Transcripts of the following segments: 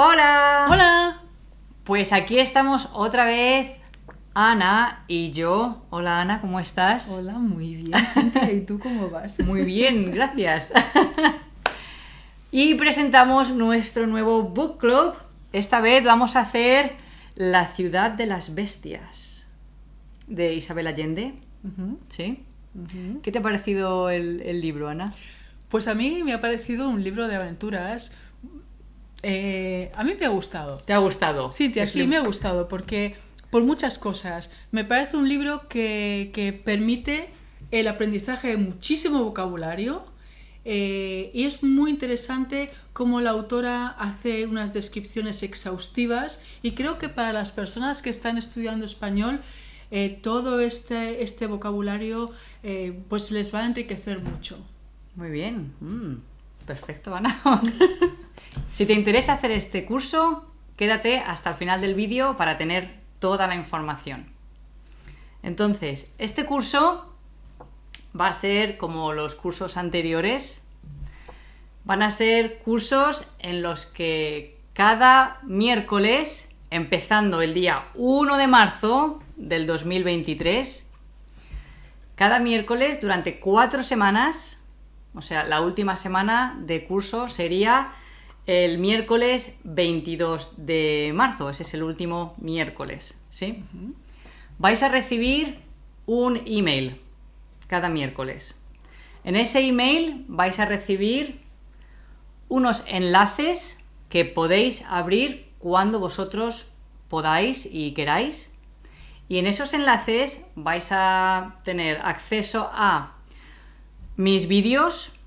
Hola. Hola. Pues aquí estamos otra vez, Ana y yo. Hola Ana, ¿cómo estás? Hola, muy bien. ¿Y tú cómo vas? Muy bien, gracias. y presentamos nuestro nuevo book club. Esta vez vamos a hacer La ciudad de las bestias de Isabel Allende. ¿Sí? ¿Qué te ha parecido el, el libro, Ana? Pues a mí me ha parecido un libro de aventuras. Eh, a mí me ha gustado. ¿Te ha gustado? Cintia, Es sí, me ha gustado porque por muchas cosas. Me parece un libro que, que permite el aprendizaje de muchísimo vocabulario eh, y es muy interesante cómo la autora hace unas descripciones exhaustivas y creo que para las personas que están estudiando español eh, todo este, este vocabulario eh, pues les va a enriquecer mucho. Muy bien. Mm, perfecto, Ana. si te interesa hacer este curso, quédate hasta el final del vídeo para tener toda la información. Entonces, este curso va a ser como los cursos anteriores. Van a ser cursos en los que cada miércoles, empezando el día 1 de marzo del 2023, cada miércoles durante cuatro semanas, o sea, la última semana de curso sería el miércoles 22 de marzo, ese es el último miércoles, ¿sí? Vais a recibir un email cada miércoles. En ese email vais a recibir unos enlaces que podéis abrir cuando vosotros podáis y queráis. Y en esos enlaces vais a tener acceso a mis vídeos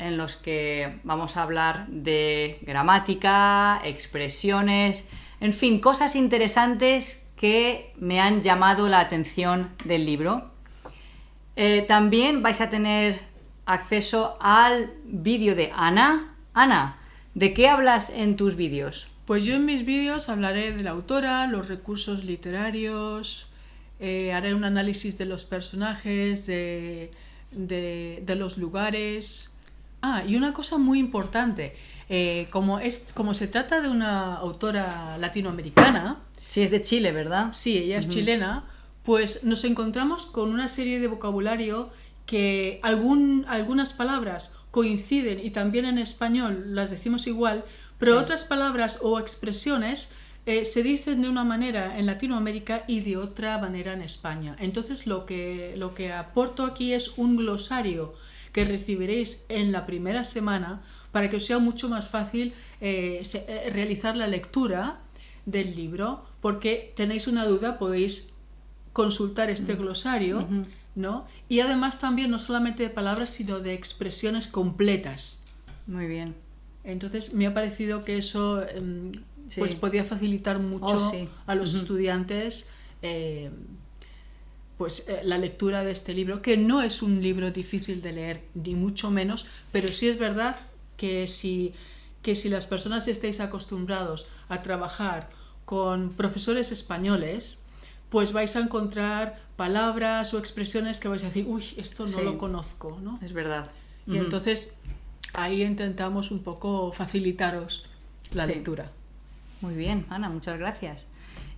en los que vamos a hablar de gramática, expresiones, en fin, cosas interesantes que me han llamado la atención del libro. Eh, también vais a tener acceso al vídeo de Ana. Ana, ¿de qué hablas en tus vídeos? Pues yo en mis vídeos hablaré de la autora, los recursos literarios, eh, haré un análisis de los personajes, de, los lugares. Ah, y una cosa muy importante, eh, como, es, como se trata de una autora latinoamericana, Si es de Chile, ¿verdad? sí, ella es chilena, pues nos encontramos con una serie de vocabulario que algún, algunas palabras coinciden y también en español las decimos igual, pero otras palabras o expresiones eh, se dicen de una manera en Latinoamérica y de otra manera en España. Entonces lo que, lo que aporto aquí es un glosario que recibiréis en la primera semana para que os sea mucho más fácil eh, eh, realizar la lectura del libro, porque tenéis una duda, podéis consultar este glosario, ¿no? Y además también no solamente de palabras, sino de expresiones completas. Muy bien. Entonces me ha parecido que eso em, Sí. pues podía facilitar mucho Oh, sí. a los estudiantes eh, pues eh, la lectura de este libro, que no es un libro difícil de leer, ni mucho menos, pero sí es verdad que si, que si las personas estáis acostumbrados a trabajar con profesores españoles, pues vais a encontrar palabras o expresiones que vais a decir, uy, esto no Sí. lo conozco, ¿no? Es verdad. Y entonces ahí intentamos un poco facilitaros la Sí. lectura. Muy bien, Ana, muchas gracias.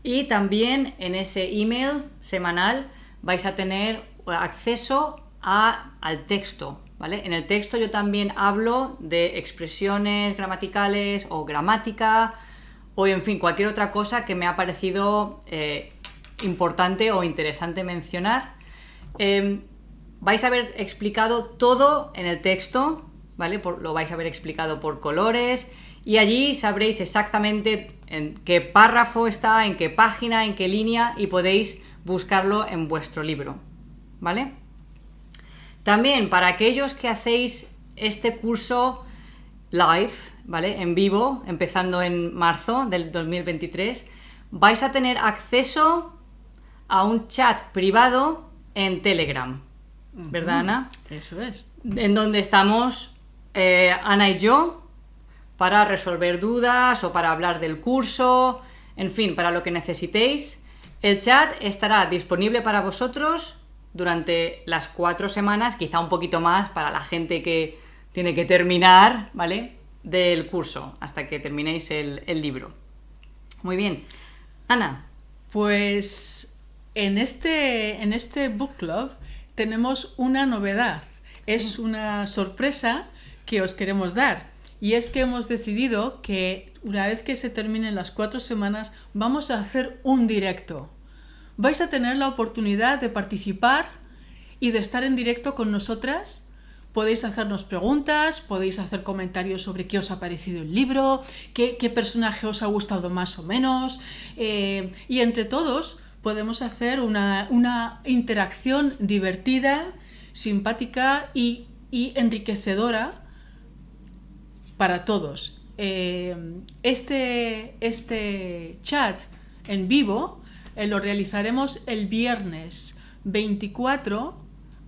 Y también en ese email semanal vais a tener acceso al texto, ¿vale? En el texto yo también hablo de expresiones gramaticales o gramática o, en fin, cualquier otra cosa que me ha parecido eh, importante o interesante mencionar. Eh, vais a haber explicado todo en el texto, ¿vale? Lo vais a haber explicado por colores y allí sabréis exactamente en qué párrafo está, en qué página, en qué línea y podéis buscarlo en vuestro libro, ¿vale? También para aquellos que hacéis este curso live, ¿vale? En vivo, empezando en marzo del 2023, vais a tener acceso a un chat privado en Telegram, ¿verdad, Ana? Eso es. En donde estamos eh, Ana y yo para resolver dudas o para hablar del curso, en fin, para lo que necesitéis. El chat estará disponible para vosotros durante las cuatro semanas, quizá un poquito más para la gente que tiene que terminar, ¿vale? del curso, hasta que terminéis el, el libro. Muy bien. Ana, Pues en este, en este book club tenemos una novedad. Es una sorpresa que os queremos dar. Y es que hemos decidido que una vez que se terminen las cuatro semanas vamos a hacer un directo. Vais a tener la oportunidad de participar y de estar en directo con nosotras. Podéis hacernos preguntas, podéis hacer comentarios sobre qué os ha parecido el libro, qué, qué personaje os ha gustado más o menos. eh, y entre todos podemos hacer una, una interacción divertida, simpática y, y enriquecedora para todos. Eh, este, este chat en vivo eh, lo realizaremos el viernes 24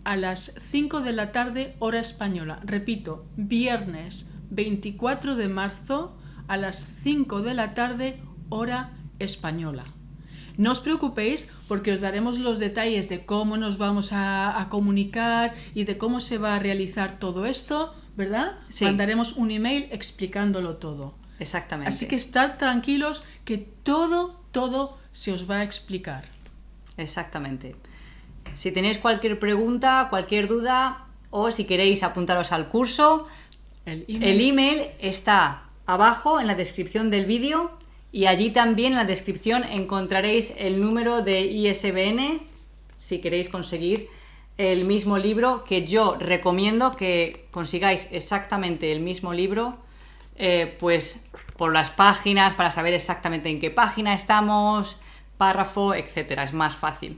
a las 5 de la tarde hora española. Repito, viernes 24 de marzo a las 5 de la tarde hora española. No os preocupéis porque os daremos los detalles de cómo nos vamos a, a comunicar y de cómo se va a realizar todo esto, ¿verdad? Sí. Mandaremos un email explicándolo todo. exactamente. Así que estar tranquilos que todo, todo se os va a explicar. Exactamente. Si tenéis cualquier pregunta, cualquier duda o si queréis apuntaros al curso, El email, el email está abajo en la descripción del vídeo y allí también en la descripción encontraréis el número de ISBN si queréis conseguir el mismo libro que yo recomiendo que consigáis exactamente el mismo libro eh, pues por las páginas para saber exactamente en qué página estamos párrafo etcétera es más fácil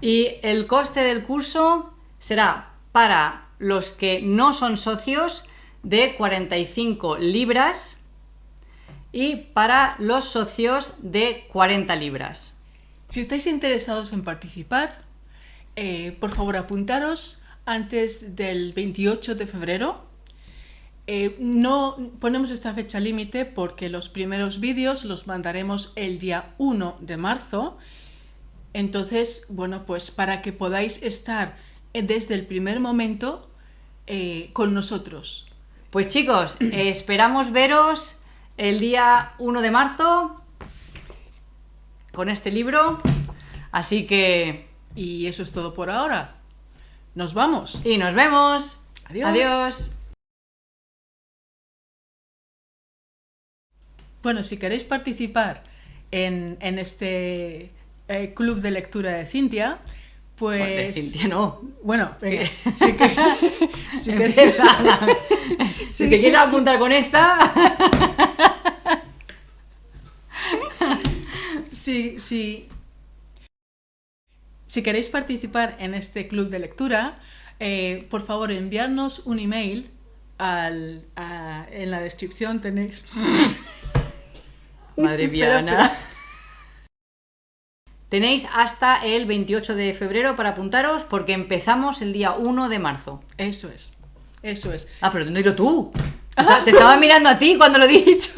y el coste del curso será para los que no son socios de 45 libras y para los socios de 40 libras. Si estáis interesados en participar, eh, por favor apuntaros antes del 28 de febrero. Eh, no ponemos esta fecha límite porque los primeros vídeos los mandaremos el día 1 de marzo. Entonces, bueno, pues para que podáis estar eh, desde el primer momento eh, con nosotros. Pues chicos, esperamos veros el día 1 de marzo con este libro. Así que... Y eso es todo por ahora. Nos vamos. Y nos vemos. Adiós. Adiós. Bueno, si queréis participar en, en este eh, club de lectura de Cintia, pues... De Cintia, no. Bueno, venga, si, que- si queréis-. Si te quieres apuntar con esta... si, si- si queréis participar en este club de lectura, eh, por favor enviarnos un email al, a- en la descripción tenéis... Madre mía, Espera, Ana. Tenéis hasta el 28 de febrero para apuntaros porque empezamos el día 1 de marzo. Eso es, eso es. Ah, pero no tú. Te esta- Te estaba mirando a ti cuando lo he dicho.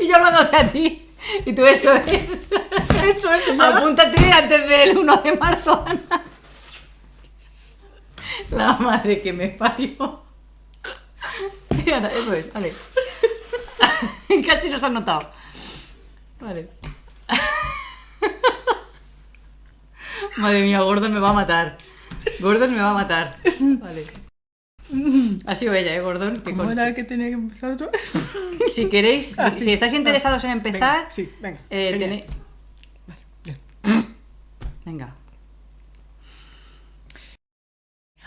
y yo hablándote a ti. Y tú eso es. Eso es, Apúntate antes del 1 de marzo, Ana. La madre que me parió. Ana, Eso es, vale. Casi nos han notado. Vale. Madre mía, Gordon me va a matar. Gordon me va a matar. Vale. Ha sido ella, ¿eh, Gordon? Que ¿Cómo conste. era que tenía que empezar otra vez? Si queréis, Ah, si estáis interesados en Venga, empezar, sí, venga. eh, tenéis... bien. Venga.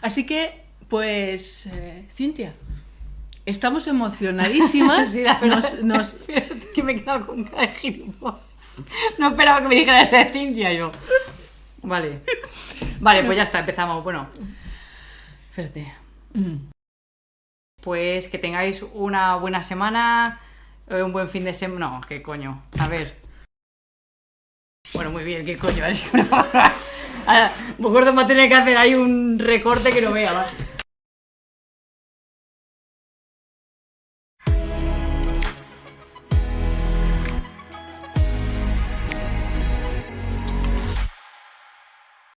Así que, pues, eh, Cintia, estamos emocionadísimas. Sí, la verdad. nos, que me he quedado con cara de gilipollas. No esperaba que me dijeras de Cintia yo. Vale. Vale, pues ya está, empezamos. Bueno. Espérate. Mm. Pues que tengáis una buena semana, eh, un buen fin de semana. No, qué coño. A ver. Bueno, muy bien, qué coño. Una... Ahora, Gordo va a tener que hacer ahí un recorte que no vea. va.